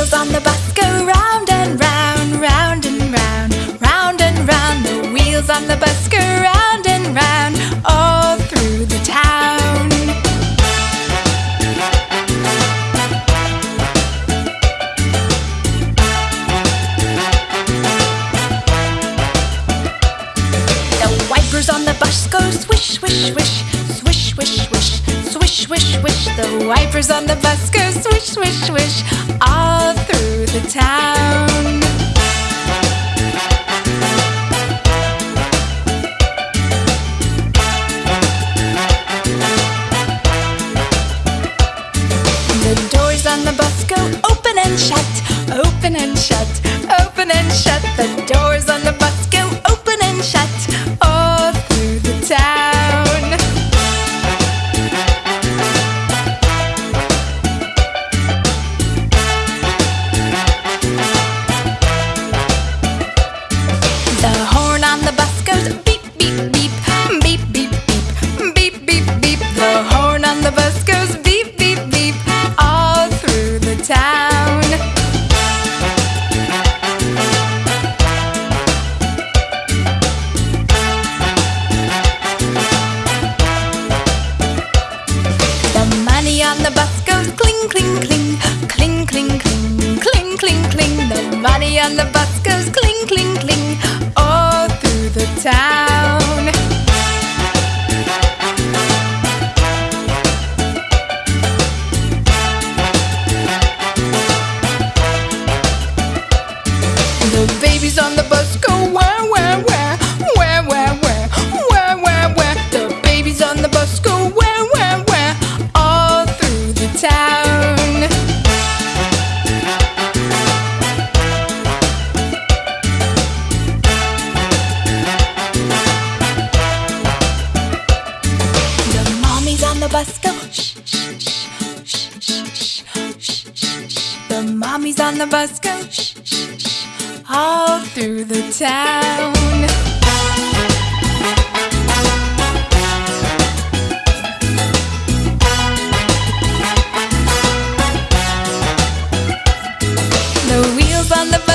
wheels on the bus go round and round, round and round, round and round. The wheels on the bus go round and round all through the town. The wipers on the bus go swish, swish, swish, swish, swish, swish swish, swish, swish. The wipers on the bus go swish, swish, swish. All on the bus go open and shut, open and shut, open and shut. The doors on On the bus goes cling, cling, cling, all through the town. Bosco. Shh, shh, shh, shh, shh, shh, shh, The mommy's on the bus go Shh, shh, shh, all through the town. The wheels on the